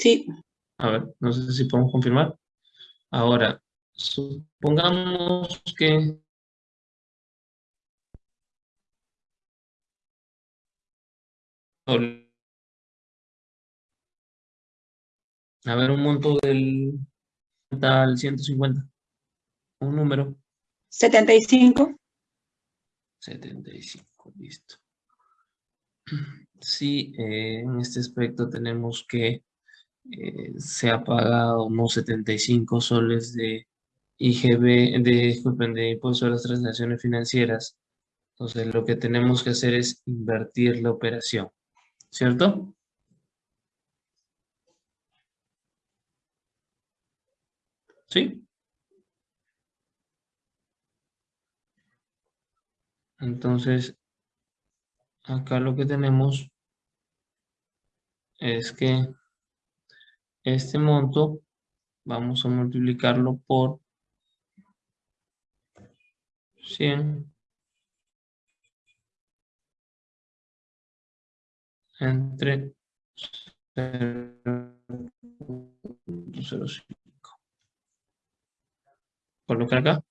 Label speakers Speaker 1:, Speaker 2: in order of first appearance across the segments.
Speaker 1: Sí.
Speaker 2: A ver, no sé si podemos confirmar. Ahora, supongamos que A ver, un monto del tal 150. Un número.
Speaker 1: 75.
Speaker 2: 75, listo. Sí, eh, en este aspecto tenemos que eh, se ha pagado unos 75 soles de IGB, de, disculpen, de impuesto a las transacciones financieras. Entonces, lo que tenemos que hacer es invertir la operación, ¿cierto? ¿Sí? Entonces, acá lo que tenemos es que este monto vamos a multiplicarlo por 100 entre 0.05 colocar acá.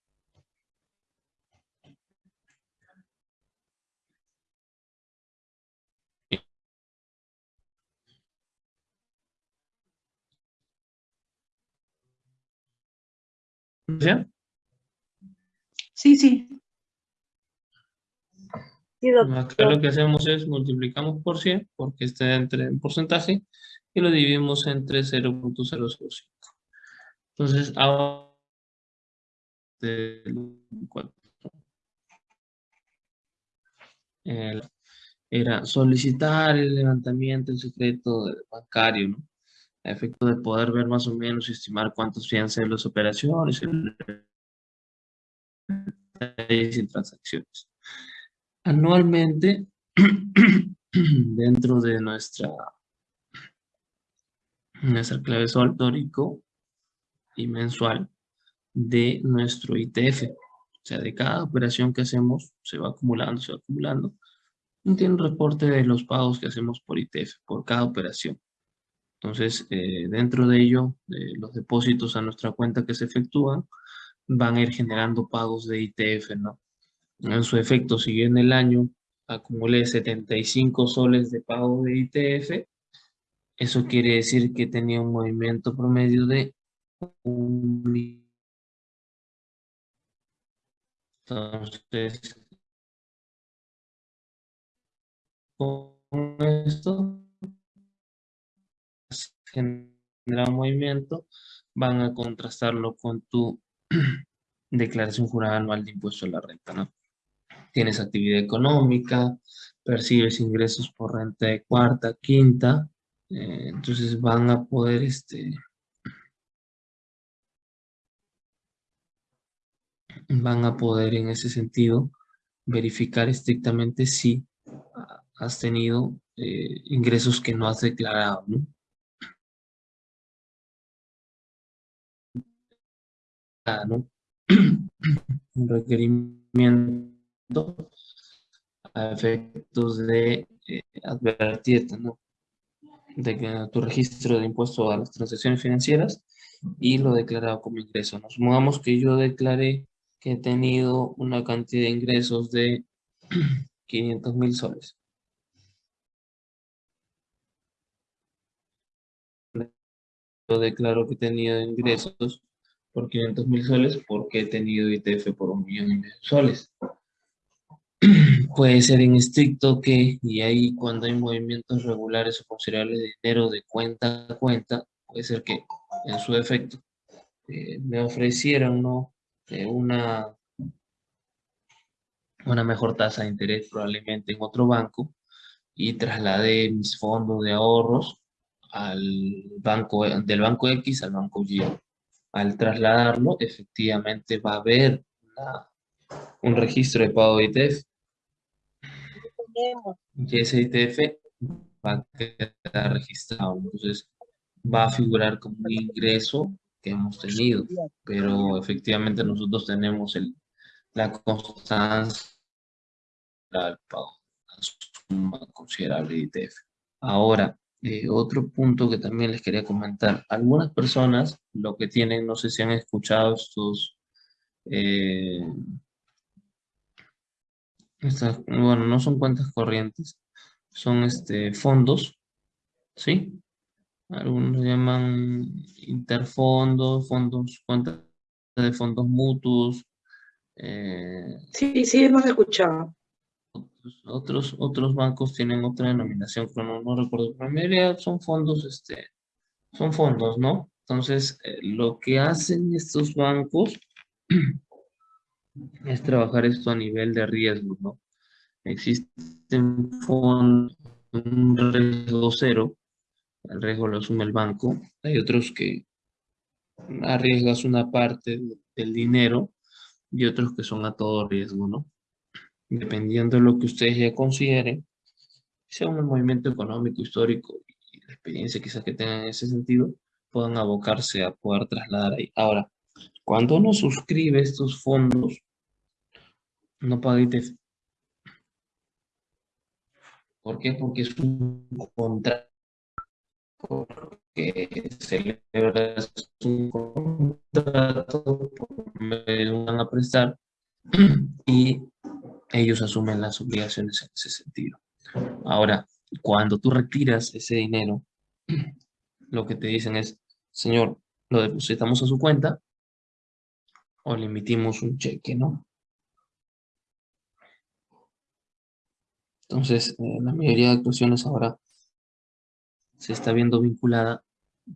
Speaker 2: ¿Ya?
Speaker 1: Sí, sí.
Speaker 2: Acá lo que hacemos es multiplicamos por 100, porque está entre en porcentaje, y lo dividimos entre 0.005. Entonces, ahora era solicitar el levantamiento del secreto bancario, ¿no? A efecto de poder ver más o menos y estimar cuántos fianzas las operaciones y transacciones. Anualmente, dentro de nuestra, nuestra clave sol y mensual, de nuestro ITF. O sea, de cada operación que hacemos, se va acumulando, se va acumulando. Tiene un reporte de los pagos que hacemos por ITF, por cada operación. Entonces, eh, dentro de ello, los depósitos a nuestra cuenta que se efectúan, van a ir generando pagos de ITF, ¿no? En su efecto, si en el año acumulé 75 soles de pago de ITF, eso quiere decir que tenía un movimiento promedio de un entonces, con esto, genera movimiento, van a contrastarlo con tu declaración jurada anual de impuesto a la renta, ¿no? Tienes actividad económica, percibes ingresos por renta de cuarta, quinta, eh, entonces van a poder este, van a poder en ese sentido verificar estrictamente si has tenido eh, ingresos que no has declarado, ¿no? Un requerimiento a efectos de eh, advertirte, ¿no? De que tu registro de impuesto a las transacciones financieras y lo declarado como ingreso. Nos supongamos que yo declaré que he tenido una cantidad de ingresos de 500 mil soles. Yo declaro que he tenido ingresos por 500 mil soles porque he tenido ITF por un millón de soles. Puede ser en estricto que, y ahí cuando hay movimientos regulares o considerables de dinero de cuenta a cuenta, puede ser que en su efecto eh, me ofrecieran no una, una mejor tasa de interés probablemente en otro banco y trasladé mis fondos de ahorros al banco, del banco X al banco Y. Al trasladarlo, efectivamente va a haber un registro de pago de ITF. Y ese ITF va a quedar registrado. Entonces, va a figurar como un ingreso que hemos tenido, pero efectivamente nosotros tenemos el, la constancia del pago, una suma considerable de ITF. Ahora, eh, otro punto que también les quería comentar. Algunas personas lo que tienen, no sé si han escuchado estos, eh, bueno, no son cuentas corrientes, son este, fondos, ¿sí? Algunos llaman interfondos, fondos, cuentas de fondos mutuos. eh,
Speaker 1: Sí, sí, hemos escuchado.
Speaker 2: Otros, otros bancos tienen otra denominación, pero no, recuerdo. La mayoría son fondos, este, son fondos, ¿no? Entonces, eh, lo que hacen estos bancos es trabajar esto a nivel de riesgo, ¿no? Existen fondos, un riesgo cero, el riesgo lo asume el banco. Hay otros que arriesgas una parte del dinero y otros que son a todo riesgo, ¿no? Dependiendo de lo que ustedes ya consideren, sea un movimiento económico, histórico y la experiencia quizás que tengan en ese sentido, puedan abocarse a poder trasladar ahí. Ahora, cuando uno suscribe estos fondos, no paga ITF. ¿Por qué? Porque es un contrato que celebra un contrato, me van a prestar y ellos asumen las obligaciones en ese sentido. Ahora, cuando tú retiras ese dinero, lo que te dicen es, señor, lo depositamos a su cuenta o le emitimos un cheque, ¿no? Entonces, eh, la mayoría de actuaciones ahora se está viendo vinculada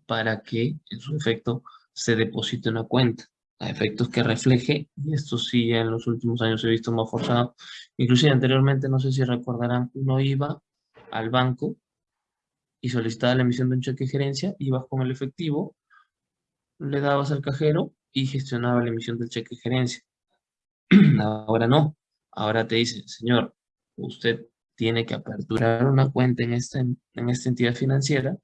Speaker 2: para que, en su efecto, se deposite una cuenta a efectos que refleje, y esto sí en los últimos años he visto más forzado, inclusive anteriormente, no sé si recordarán, uno iba al banco y solicitaba la emisión de un cheque de gerencia, ibas con el efectivo, le dabas al cajero y gestionaba la emisión del cheque de gerencia. Ahora no, ahora te dicen, señor, usted tiene que aperturar una cuenta en esta, en esta entidad financiera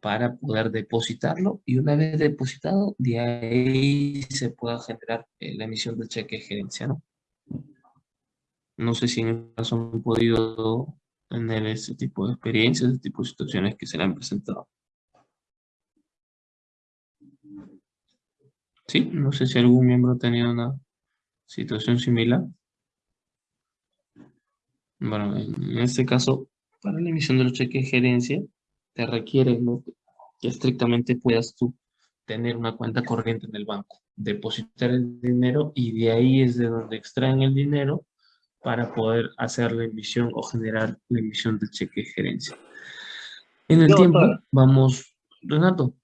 Speaker 2: para poder depositarlo y una vez depositado, de ahí se pueda generar eh, la emisión del cheque de gerencia, ¿no? No sé si en el caso han podido tener ese tipo de experiencias, ese tipo de situaciones que se le han presentado. Sí, no sé si algún miembro ha tenido una situación similar. Bueno, en este caso, para la emisión de los cheques de gerencia, te requiere ¿no? que estrictamente puedas tú tener una cuenta corriente en el banco, depositar el dinero y de ahí es de donde extraen el dinero para poder hacer la emisión o generar la emisión del cheque de gerencia. En el tiempo, vamos, Renato.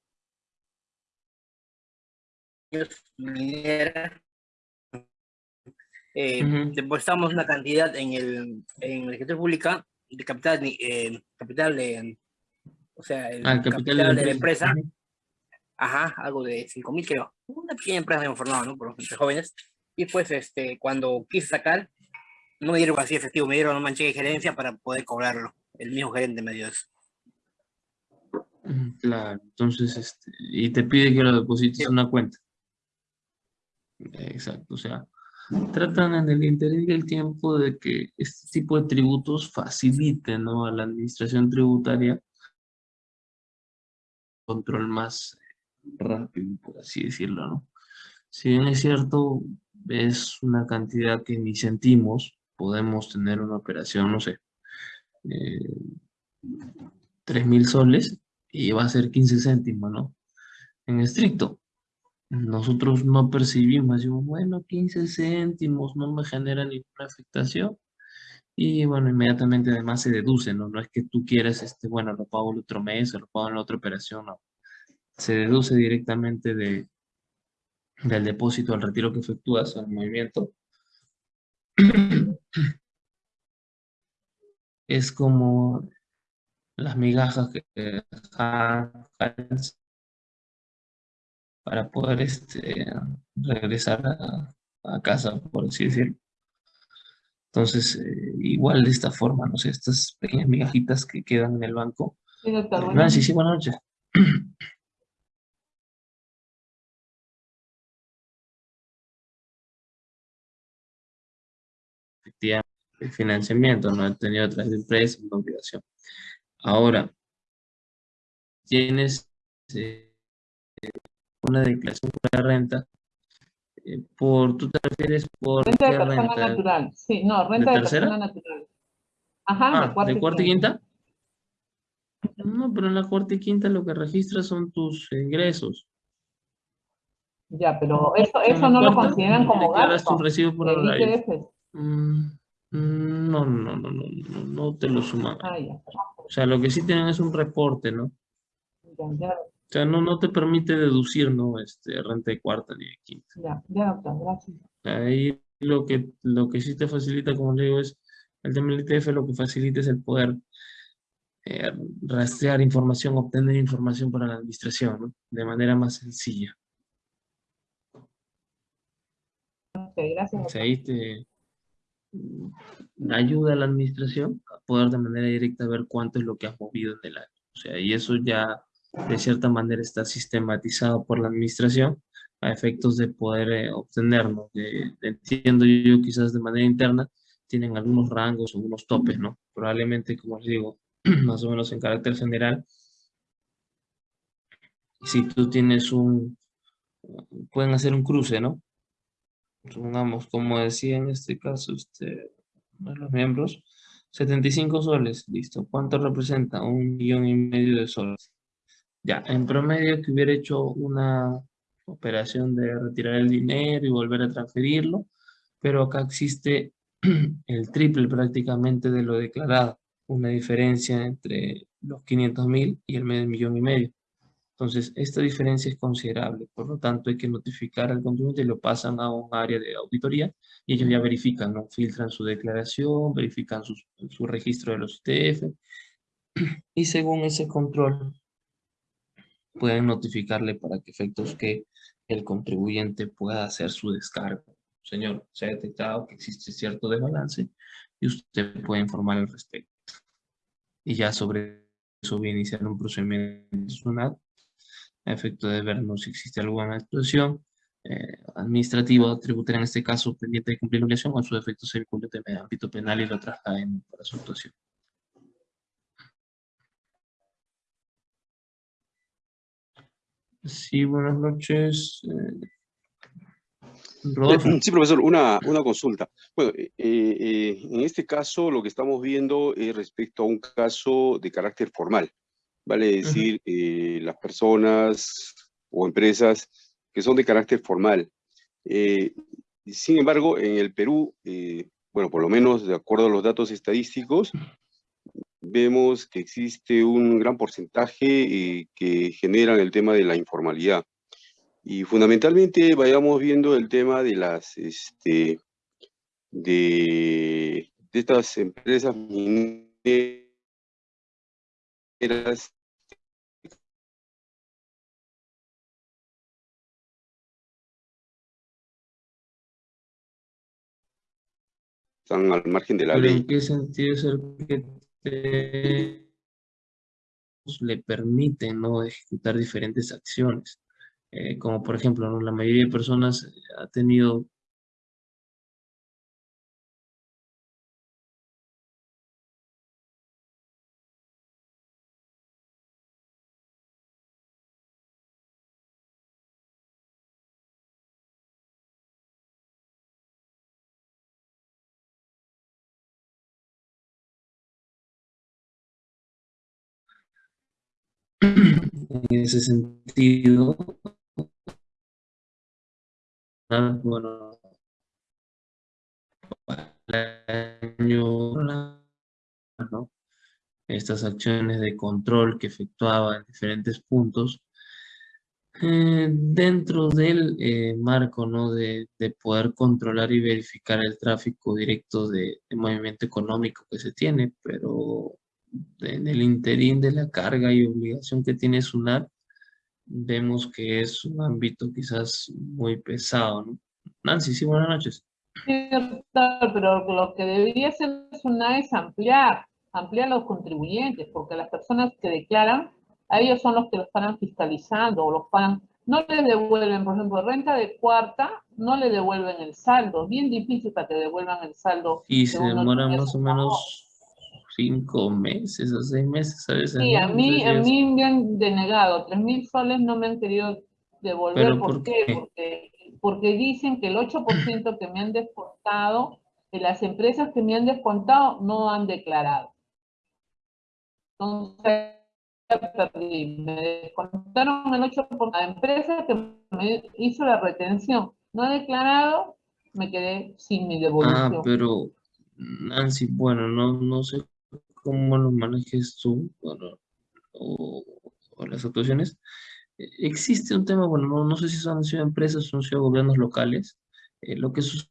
Speaker 3: Eh,
Speaker 2: Ujú.
Speaker 3: depositamos una cantidad en el en la escritura pública de capital eh, capital de o sea el
Speaker 2: Ah,
Speaker 3: capital, de la empresa ajá algo de 5 mil creo una pequeña empresa de informado no por entre jóvenes y pues este cuando quise sacar no me dieron así efectivo me dieron un manche de gerencia para poder cobrarlo el mismo gerente me dio eso
Speaker 2: Claro, entonces, este, y te pide que lo deposites
Speaker 3: Sí.
Speaker 2: en una cuenta. Exacto, o sea, tratan en el interés del tiempo de que este tipo de tributos faciliten, ¿no? a la administración tributaria control más rápido, por así decirlo, ¿no? Si bien es cierto, es una cantidad que ni sentimos, podemos tener una operación, no sé, eh, 3.000 soles y va a ser 15 céntimos, ¿no? En estricto, nosotros no percibimos, decimos, bueno, 15 céntimos no me genera ninguna afectación. Y bueno, inmediatamente además se deduce, ¿no? No es que tú quieras, este, bueno, lo pago el otro mes o lo pago en la otra operación, no. Se deduce directamente de, del depósito al retiro que efectúas, al movimiento. Es como las migajas que para poder este, regresar a, a casa, por así decirlo. Entonces, eh, igual de esta forma, no sé, estas pequeñas migajitas que quedan en el banco.
Speaker 4: Sí, doctor,
Speaker 2: Eh, Nancy, sí, buenas noches. Efectivamente, el financiamiento, no he tenido otras empresas, una obligación. Ahora, tienes eh, una declaración de renta, por, ¿tú te refieres por
Speaker 4: Renta de persona
Speaker 2: renta?
Speaker 4: natural, sí, no, renta de,
Speaker 2: tercera?
Speaker 4: persona natural. Ajá,
Speaker 2: Ah, ¿de cuarta y quinta? No, pero en la cuarta y quinta lo que registras son tus ingresos.
Speaker 4: Ya, pero eso, eso no lo consideran como gasto.
Speaker 2: tu recibo por
Speaker 4: El
Speaker 2: horario. Mm, No, no, no, no, no, no te lo suman.
Speaker 4: Ah,
Speaker 2: O sea, lo que sí tienen es un reporte, ¿no?
Speaker 4: ya, ya,
Speaker 2: sea, no, no te permite deducir, ¿no? Este, renta de cuarta ni de quinta.
Speaker 4: ya, ya, doctor, gracias.
Speaker 2: Ahí lo que, lo que sí te facilita, como le digo, es el tema del ITF, lo que facilita es el poder eh, rastrear información, obtener información para la administración, ¿no? De manera más sencilla.
Speaker 4: Ok, gracias.
Speaker 2: O sea, ahí te ayuda a la administración a poder de manera directa ver cuánto es lo que has movido en el año. O sea, y eso ya de cierta manera está sistematizado por la administración a efectos de poder eh, obtenerlo. Entiendo yo quizás de manera interna tienen algunos rangos o unos topes, ¿no? Probablemente, como les digo, más o menos en carácter general, si tú tienes un, pueden hacer un cruce, ¿no? Supongamos, como decía en este caso, de los miembros, 75 soles, listo. ¿Cuánto representa? Un millón y medio de soles. Ya, en promedio que hubiera hecho una operación de retirar el dinero y volver a transferirlo, pero acá existe el triple prácticamente de lo declarado, una diferencia entre los 500 mil y el medio millón y medio. Entonces, esta diferencia es considerable, por lo tanto hay que notificar al contribuyente y lo pasan a un área de auditoría y ellos ya verifican, ¿no? filtran su declaración, verifican sus- su registro de los ITF y según ese control pueden notificarle para que efectos que el contribuyente pueda hacer su descargo. Señor, se ha detectado que existe cierto desbalance y usted puede informar al respecto. Y ya sobre eso voy a iniciar un procedimiento SUNAT a efecto de vernos si existe alguna actuación eh, administrativa tributaria, en este caso pendiente de cumplir obligación, o en su defecto se vincule de ámbito penal y lo trasladen para su actuación. Sí, buenas noches. eh, Rodolfo.
Speaker 5: Sí, profesor, una, una consulta. Bueno, eh, eh, en este caso lo que estamos viendo es respecto a un caso de carácter formal, vale decir, eh, las personas o empresas que son de carácter formal. Eh, sin embargo, en el Perú, eh, bueno, por lo menos de acuerdo a los datos estadísticos, vemos que existe un gran porcentaje eh, que generan el tema de la informalidad. Y fundamentalmente vayamos viendo el tema de las, este, de, de estas empresas mineras están al margen de la
Speaker 2: ¿Pero
Speaker 5: ley.
Speaker 2: en qué sentido es el que le permite no ejecutar diferentes acciones? Eh, como por ejemplo, la mayoría de personas ha tenido en ese sentido, ah, bueno, el año, estas acciones de control que efectuaba en diferentes puntos, eh, dentro del eh, marco ¿no? de, de poder controlar y verificar el tráfico directo de movimiento económico que se tiene, pero en el interín de la carga y obligación que tiene SUNAT, vemos que es un ámbito quizás muy pesado. ¿no? Nancy, sí, buenas noches.
Speaker 4: Sí, doctor, pero lo que debería hacer SUNAT es ampliar, ampliar los contribuyentes, porque las personas que declaran, a ellos son los que lo estarán fiscalizando o los pagan, no les devuelven, por ejemplo, renta de cuarta, no le devuelven el saldo, bien difícil para que devuelvan el saldo.
Speaker 2: Y se demora más o menos cinco meses o seis meses a veces.
Speaker 4: Sí, a mí, a mí me han denegado, tres mil soles no me han querido devolver,
Speaker 2: ¿Pero
Speaker 4: ¿por
Speaker 2: por
Speaker 4: qué?
Speaker 2: qué?
Speaker 4: Porque, porque dicen que el 8% que me han descontado, de las empresas que me han descontado no han declarado. Entonces, me descontaron el 8%, la empresa que me hizo la retención no ha declarado, me quedé sin mi
Speaker 2: Ah,
Speaker 4: devolución.
Speaker 2: pero Nancy, bueno, no, no sé cómo lo manejes tú, o, las actuaciones. Eh, Existe un tema, bueno, no, sé si son sido empresas o han sido gobiernos locales. eh, lo que sus-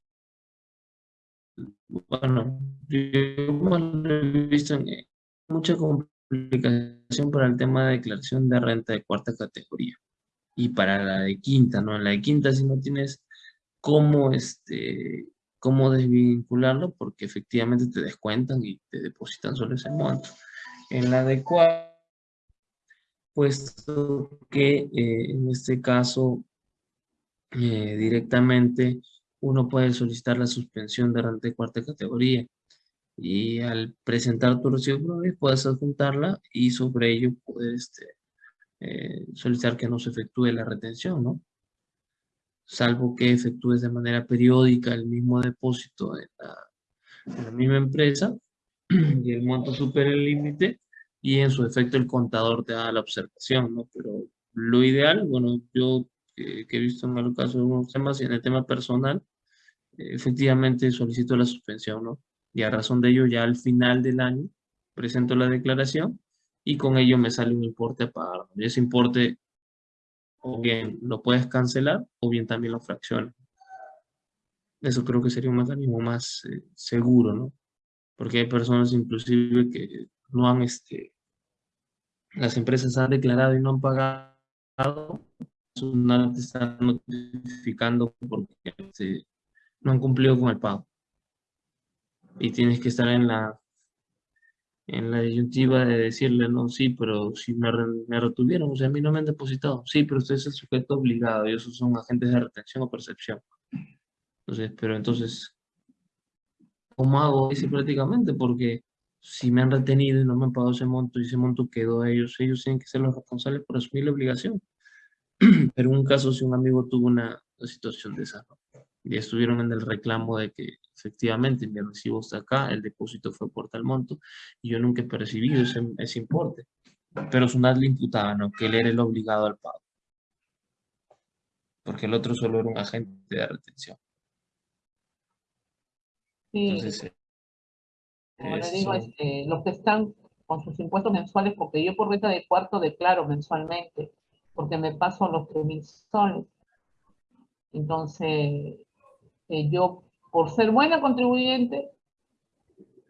Speaker 2: bueno, yo he visto en eh, mucha complicación para el tema de declaración de renta de cuarta categoría y para la de quinta, ¿no? En la de quinta si no tienes cómo, este, cómo desvincularlo porque efectivamente te descuentan y te depositan solo ese monto. En la de cuarta, puesto que eh, en este caso eh, directamente uno puede solicitar la suspensión de renta de cuarta categoría y al presentar tu recibo puedes adjuntarla y sobre ello poder este, eh, solicitar que no se efectúe la retención, ¿no? Salvo que efectúes de manera periódica el mismo depósito en la, en la misma empresa y el monto supere el límite y en su efecto el contador te da la observación, ¿no? Pero lo ideal, bueno, yo que, que he visto en el caso de algunos temas y en el tema personal, eh, efectivamente solicito la suspensión, ¿no? Y a razón de ello ya al final del año presento la declaración y con ello me sale un importe a pagar. Y ese importe o bien lo puedes cancelar o bien también lo fraccionas. Eso creo que sería un mecanismo más eh, seguro, ¿no? Porque hay personas inclusive que no han, este, las empresas han declarado y no han pagado, no te están notificando porque este, no han cumplido con el pago. Y tienes que estar en la, en la disyuntiva de decirle, no, sí, pero si me, me retuvieron, o sea, a mí no me han depositado. Sí, pero usted es el sujeto obligado y esos son agentes de retención o percepción. Entonces, pero entonces, ¿cómo hago? Dice prácticamente, porque si me han retenido y no me han pagado ese monto y ese monto quedó a ellos, ellos tienen que ser los responsables por asumir la obligación. Pero en un caso, si un amigo tuvo una, una situación de esa, ¿no? Y estuvieron en el reclamo de que efectivamente mi recibo está acá, el depósito fue por tal monto, y yo nunca he percibido ese, ese importe. Pero SUNAT le imputaba, ¿no? Que él era el obligado al pago. Porque el otro solo era un agente de retención.
Speaker 4: Sí,
Speaker 2: Entonces, eh,
Speaker 4: como le digo, este, los que están con sus impuestos mensuales, porque yo por renta de cuarto declaro mensualmente, porque me paso los 3.000 soles. Entonces, yo, por ser buena contribuyente,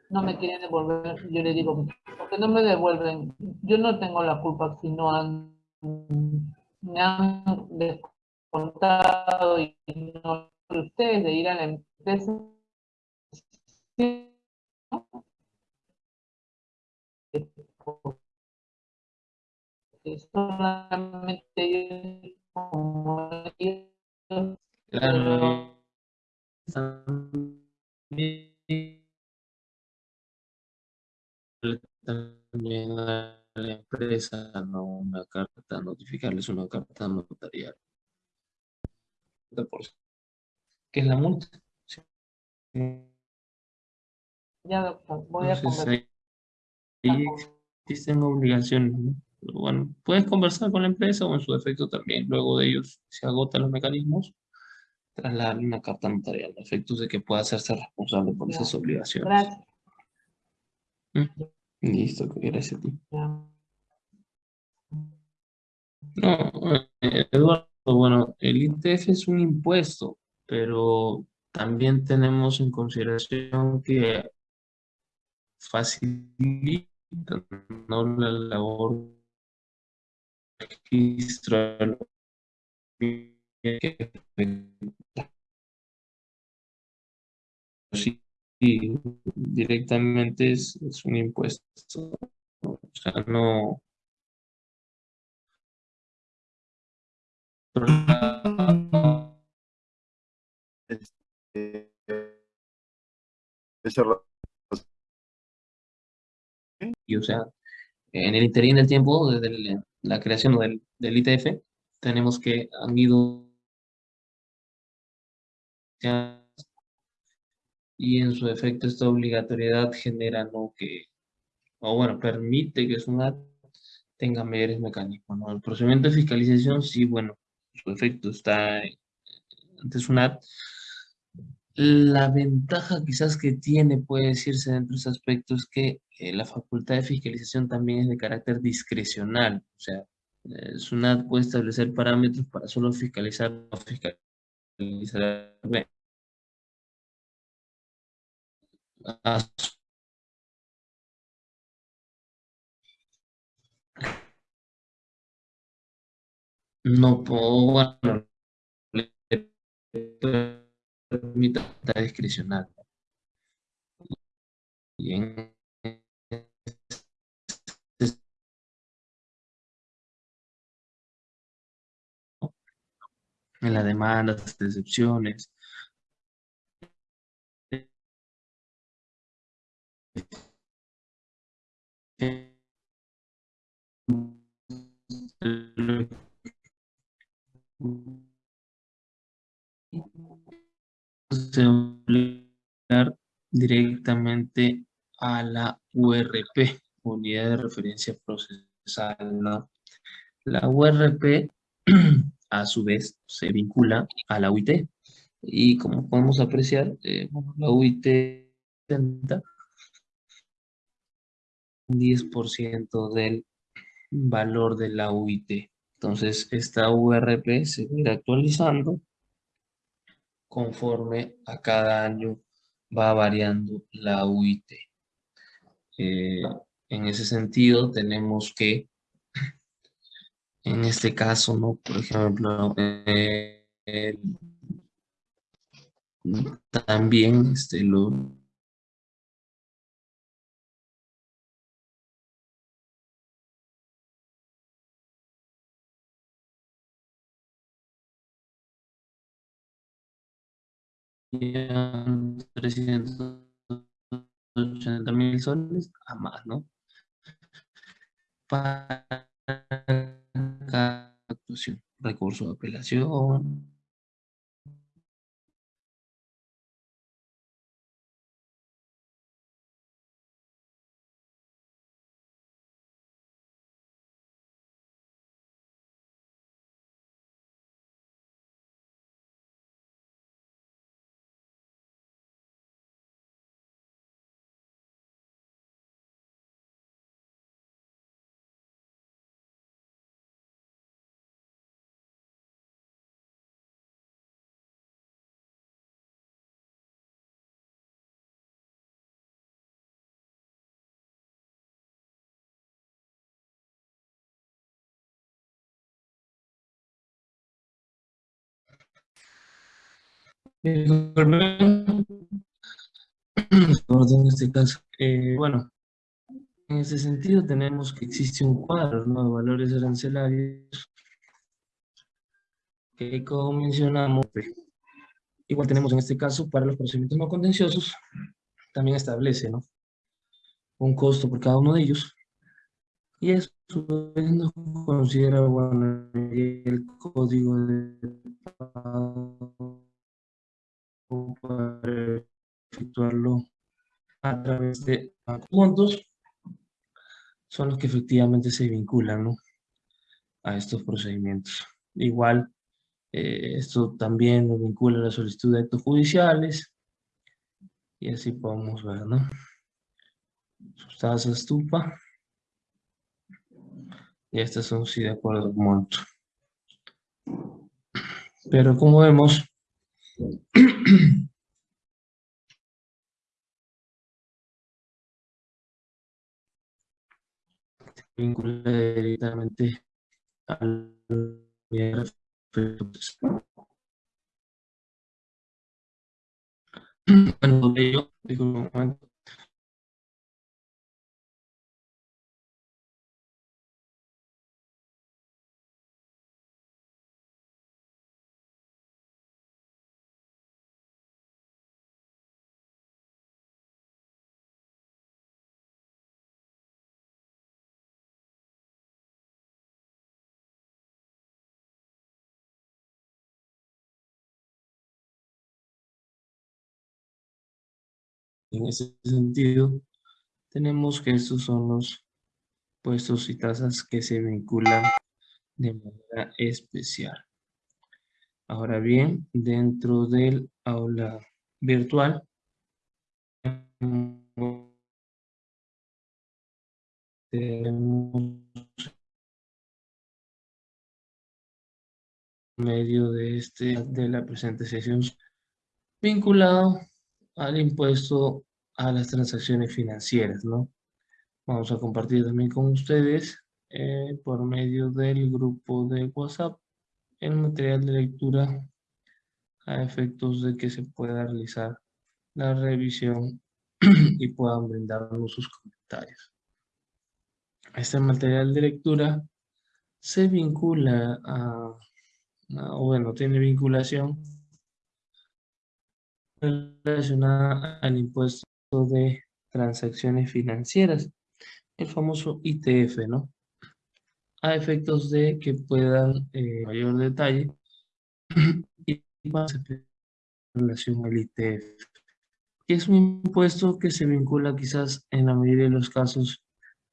Speaker 4: no me quieren devolver, yo le digo, porque no me devuelven, yo no tengo la culpa si no han, me han descontado y no ustedes de ir a la empresa. solamente como
Speaker 2: Claro. También también a la empresa no una carta, notificarles una carta notarial. ¿Qué es la multa? Sí.
Speaker 4: ya doctor, voy a
Speaker 2: Entonces,
Speaker 4: conversar
Speaker 2: ahí, existen obligaciones, bueno, puedes conversar con la empresa o en su defecto también. Luego de ellos se agotan los mecanismos, trasladarle una carta notarial a efectos de que pueda hacerse responsable por esas obligaciones.
Speaker 4: Gracias.
Speaker 2: Mm, Listo, gracias a ti. No, eh, Eduardo, bueno, el ITF es un impuesto, pero también tenemos en consideración que facilita ¿no? la labor registro directamente es, es un impuesto. O sea, no. Y, o sea, en el interín del tiempo, desde la creación del, del ITF, tenemos que han ido y en su efecto esta obligatoriedad genera no que, o bueno, permite que SUNAT tenga mayores mecanismos. ¿no? El procedimiento de fiscalización, sí, bueno, su efecto está ante SUNAT. La ventaja quizás que tiene, puede decirse dentro de ese aspecto, es que eh, la facultad de fiscalización también es de carácter discrecional. O sea, eh, SUNAT puede establecer parámetros para solo fiscalizar o fiscalizar no puedo, bueno, permite discrecional. En en la demanda, las decepciones, se directamente a la URP, Unidad de Referencia Procesal. ¿no? La URP, a su vez, se vincula a la UIT. Y como podemos apreciar, eh, la UIT 10% del valor de la UIT. Entonces, esta URP se irá actualizando conforme a cada año va variando la UIT. Eh, en ese sentido, tenemos que, en este caso, ¿no? por ejemplo, eh, también este, lo, ochenta mil soles a más, ¿no? Para cada actuación, recurso de apelación, en este caso. Eh, bueno, en ese sentido tenemos que existe un cuadro de valores arancelarios que como mencionamos, igual tenemos en este caso para los procedimientos no contenciosos, también establece ¿no? un costo por cada uno de ellos y eso nos considera bueno, el código de pago para efectuarlo a través de puntos son los que efectivamente se vinculan a estos procedimientos. Igual, eh, esto también nos vincula a la solicitud de actos judiciales y así podemos ver, ¿no? Sus tasas estupa y estas son sí de acuerdo al monto. Pero como vemos, vincula directamente al bueno, digo. En ese sentido, tenemos que estos son los puestos y tasas que se vinculan de manera especial. Ahora bien, dentro del aula virtual, tenemos medio de, este, de la presente sesión vinculado al impuesto a las transacciones financieras, ¿no? Vamos a compartir también con ustedes eh, por medio del grupo de WhatsApp el material de lectura a efectos de que se pueda realizar la revisión y puedan brindarnos sus comentarios. Este material de lectura se vincula a, o bueno, tiene vinculación relacionada al impuesto de transacciones financieras, el famoso ITF, ¿no? A efectos de que puedan, eh, mayor detalle, y en relación al ITF, que es un impuesto que se vincula quizás en la mayoría de los casos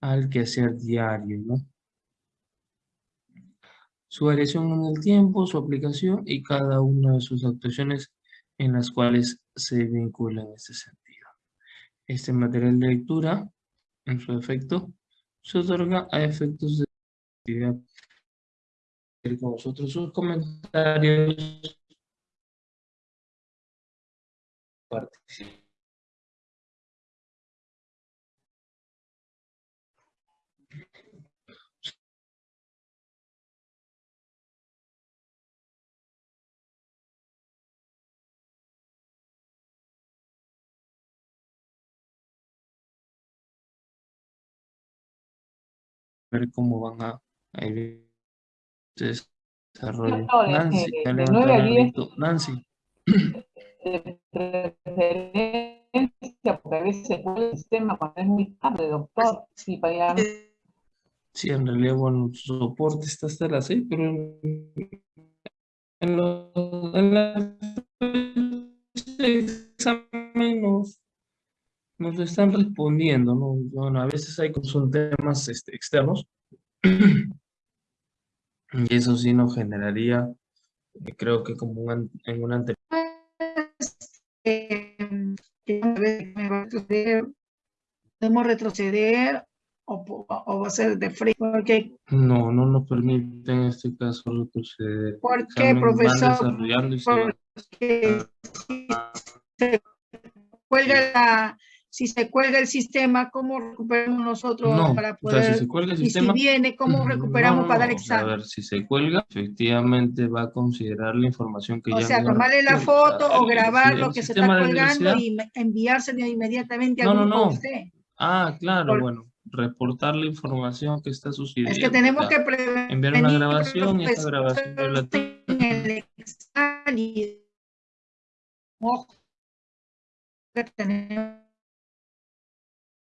Speaker 2: al quehacer diario, ¿no? Su variación en el tiempo, su aplicación y cada una de sus actuaciones en las cuales se vincula en este sentido. Este material de lectura, en su efecto, se otorga a efectos de actividad. Con nosotros sus comentarios. Ver cómo van a, a ir desarrollo. Nancy, ya
Speaker 4: de
Speaker 2: levantó
Speaker 4: 9 a
Speaker 2: la
Speaker 4: 10.
Speaker 2: manito. Nancy,
Speaker 4: de preferencia, porque a veces se puede el sistema cuando es muy tarde, doctor. Sí, para allá.
Speaker 2: sí, en realidad, bueno, su soporte está hasta las 6, pero en, en, los, en la examen nos, nos lo están respondiendo, ¿no? Bueno, a veces hay son temas este, externos, y eso sí nos generaría, eh, creo que como un en un anterior.
Speaker 1: Podemos retroceder o, o va a ser de frente, porque,
Speaker 2: No, no nos permite en este caso retroceder.
Speaker 1: ¿por qué,
Speaker 2: van
Speaker 1: profesor?
Speaker 2: desarrollando y se
Speaker 1: Porque si se cuelga la, si se cuelga el sistema, ¿cómo recuperamos nosotros
Speaker 2: No,
Speaker 1: para
Speaker 2: o sea, si
Speaker 1: poder?
Speaker 2: se cuelga el
Speaker 1: y si
Speaker 2: sistema...
Speaker 1: viene, ¿cómo recuperamos
Speaker 2: no, no,
Speaker 1: para dar
Speaker 2: no, o sea,
Speaker 1: examen?
Speaker 2: A ver, si se cuelga, efectivamente va a considerar la información que
Speaker 1: O
Speaker 2: ya
Speaker 1: sea,
Speaker 2: envió
Speaker 1: tomarle la.
Speaker 2: O sea,
Speaker 1: foto o grabar
Speaker 2: el
Speaker 1: lo que se
Speaker 2: sistema
Speaker 1: está colgando y enviárselo inmediatamente
Speaker 2: No,
Speaker 1: al
Speaker 2: no,
Speaker 1: a
Speaker 2: no.
Speaker 1: usted.
Speaker 2: Ah, claro,
Speaker 1: Por-
Speaker 2: bueno, reportar la información que está sucediendo.
Speaker 1: Es que tenemos
Speaker 2: o sea,
Speaker 1: que prevenir.
Speaker 2: enviar una grabación y
Speaker 1: profesor,
Speaker 2: grabación la
Speaker 1: en el examen y- Ojo, que tenemos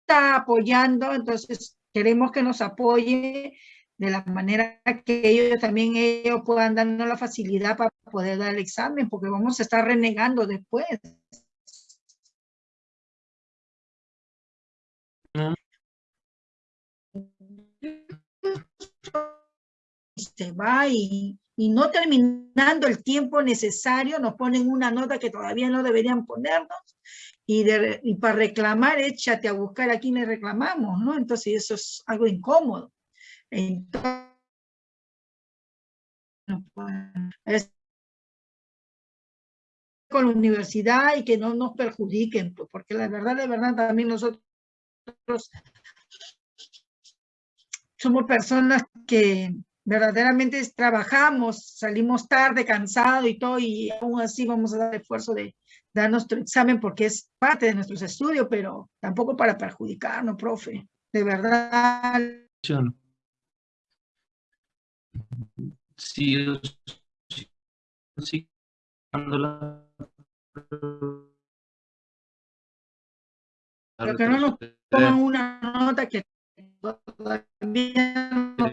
Speaker 1: está apoyando, entonces queremos que nos apoye de la manera que ellos también ellos puedan darnos la facilidad para poder dar el examen, porque vamos a estar renegando después. se va y, y no terminando el tiempo necesario, nos ponen una nota que todavía no deberían ponernos y, de- y para reclamar, échate a buscar a quién le reclamamos, ¿no? Entonces eso es algo incómodo. Con la universidad y que no nos perjudiquen, pues, porque la verdad, de verdad, también nosotros somos personas que verdaderamente trabajamos, salimos tarde, cansado y todo, y aún así vamos a dar esfuerzo de dar nuestro examen porque es parte de nuestros estudios, pero tampoco para perjudicarnos, profe. De verdad.
Speaker 2: Sí, sí,
Speaker 1: Pero que no nos pongan una nota que todavía no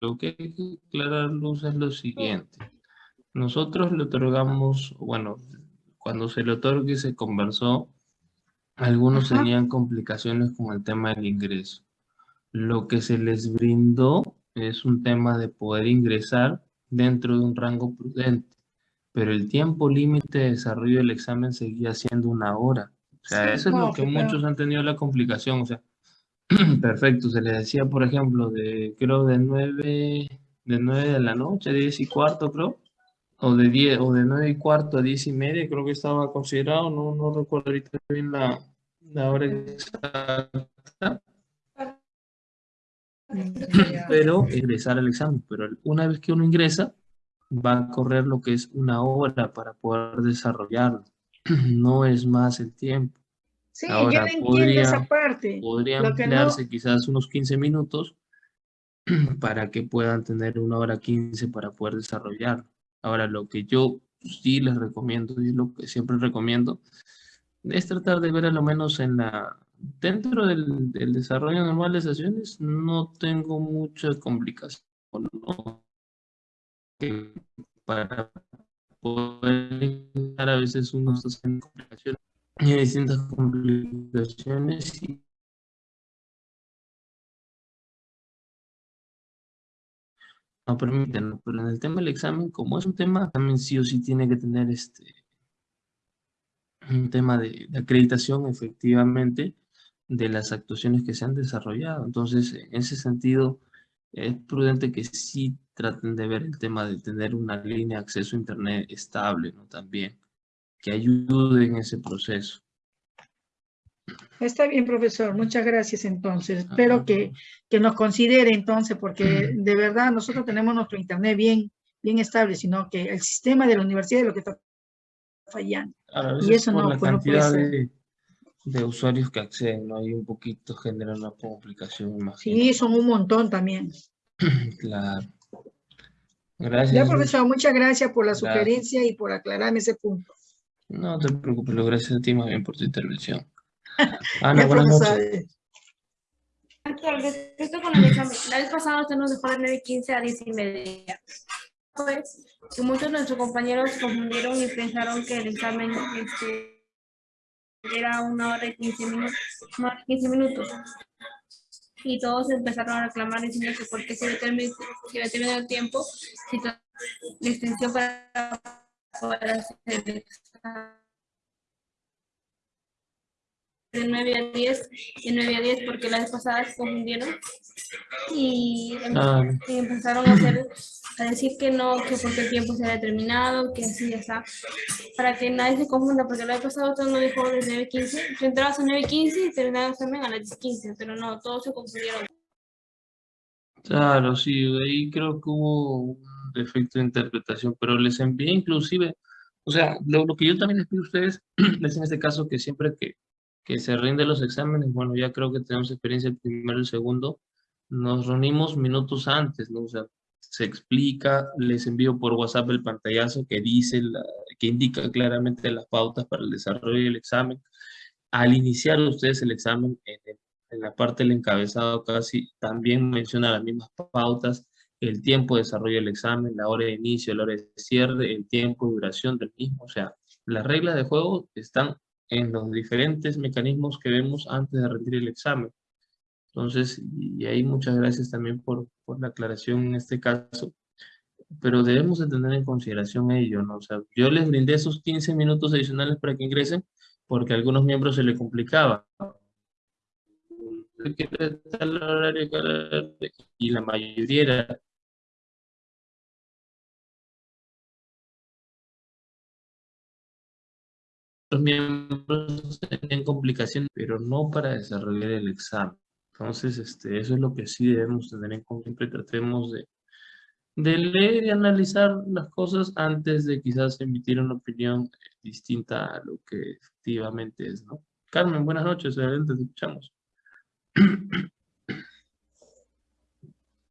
Speaker 2: lo que hay que aclarar, Luz, es lo siguiente. Nosotros le otorgamos, bueno, cuando se le otorgue se conversó, algunos tenían complicaciones con el tema del ingreso. Lo que se les brindó es un tema de poder ingresar dentro de un rango prudente, pero el tiempo límite de desarrollo del examen seguía siendo una hora. O sea, eso es lo que muchos han tenido la complicación. O sea, perfecto, se les decía, por ejemplo, de, creo, de 9, de 9 de la noche, 10 y cuarto, creo, o de 10, o de 9 y cuarto a 10 y media, creo que estaba considerado, no, no recuerdo ahorita bien la, la hora exacta. Pero ingresar al examen, pero una vez que uno ingresa, va a correr lo que es una hora para poder desarrollarlo. No es más el tiempo.
Speaker 1: Sí, Ahora, yo podría, esa parte.
Speaker 2: Podría emplearse quizás unos 15 minutos para que puedan tener una hora 15 para poder desarrollarlo. Ahora, lo que yo sí les recomiendo y lo que siempre recomiendo es tratar de ver a lo menos en la dentro del, desarrollo normal de sesiones no tengo mucha complicación para poder a veces uno está en complicaciones y distintas complicaciones y no permiten, pero en el tema del examen, como es un tema, también sí o sí tiene que tener este un tema de, acreditación efectivamente de las actuaciones que se han desarrollado. Entonces, en ese sentido, es prudente que sí traten de ver el tema de tener una línea de acceso a Internet estable, ¿no? También, que ayude en ese proceso.
Speaker 1: Está bien, profesor. Muchas gracias, entonces. Espero que, que, nos considere, entonces, porque de verdad nosotros tenemos nuestro Internet bien, bien estable, sino que el sistema de la universidad es lo que está fallando. y eso no,
Speaker 2: la pues, cantidad de, de, usuarios que acceden, ¿no? Hay un poquito, genera una complicación. más.
Speaker 1: Sí, son un montón también.
Speaker 2: claro. Gracias.
Speaker 1: Ya, profesor, muchas gracias por la sugerencia y por aclararme ese punto.
Speaker 2: No te preocupes, lo gracias a ti más bien por tu intervención. Ana, buenas noches.
Speaker 6: Respecto con el examen, la vez pasada usted nos dejó de 9.15 a 10 y media pues, que muchos de nuestros compañeros confundieron y pensaron que el examen este, era una hora y 15 minutos, 15 minutos. Y todos empezaron a reclamar diciendo que por qué se había terminado el tiempo, si la extensión para poder hacer el examen de 9 a 10, de 9 a 10 porque la vez pasada se confundieron y, ah. y, empezaron a hacer a decir que no, que porque el tiempo se ha determinado, que así ya está, para que nadie se confunda, porque la vez pasada todo no dijo desde 9.15, tú entrabas a 9.15 y terminabas también a las 10.15, pero no, todos se confundieron.
Speaker 2: Claro, sí, ahí creo que hubo un defecto de interpretación, pero les envié inclusive, o sea, lo, que yo también les pido a ustedes es en este caso que siempre que que se rinde los exámenes, bueno, ya creo que tenemos experiencia el primero y el segundo, nos reunimos minutos antes, ¿no? O sea, se explica, les envío por WhatsApp el pantallazo que dice, que indica claramente las pautas para el desarrollo del examen. Al iniciar ustedes el examen, en, en la parte del encabezado casi también menciona las mismas pautas, el tiempo de desarrollo del examen, la hora de inicio, la hora de cierre, el tiempo de duración del mismo. O sea, las reglas de juego están en los diferentes mecanismos que vemos antes de rendir el examen. Entonces, y ahí muchas gracias también por, por la aclaración en este caso, pero debemos de tener en consideración ello, ¿no? O sea, yo les brindé esos 15 minutos adicionales para que ingresen, porque a algunos miembros se les complicaba. Y la mayoría era los miembros tenían complicaciones, pero no para desarrollar el examen. Entonces, este, eso es lo que sí debemos tener en cuenta. Siempre tratemos de, de leer y analizar las cosas antes de quizás emitir una opinión distinta a lo que efectivamente es, ¿no? Carmen, buenas noches, adelante, te escuchamos.